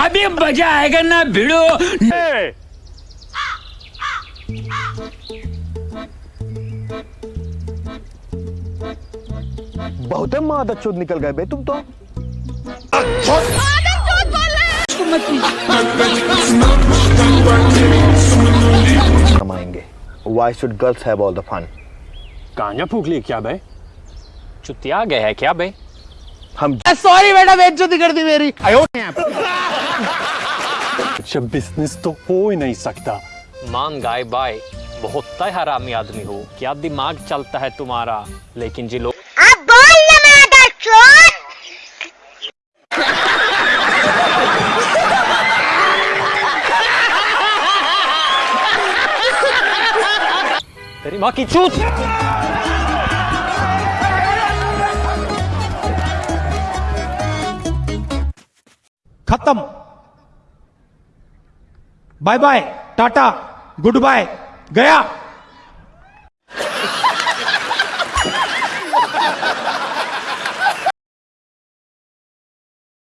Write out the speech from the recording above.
अभी मज़ा आएगा ना भिड़ो। बहुत मादत चुद निकल गए बे तुम तो। कमाएँगे। Why should girls have all the fun? गांजा फूक लिए क्या बे? चुतिया गए है क्या बे? हम सॉरी बेटा बेइज्जती कर दी मेरी। जब बिज़नेस तो हो ही नहीं सकता। मान गाय बाय बहुत तय हरामी आदमी हो क्या दिमाग चलता है तुम्हारा लेकिन जी लोग अब बोल ना मादा चोर। तेरी माँ की चूत। खत्म। Bye bye tata goodbye गया।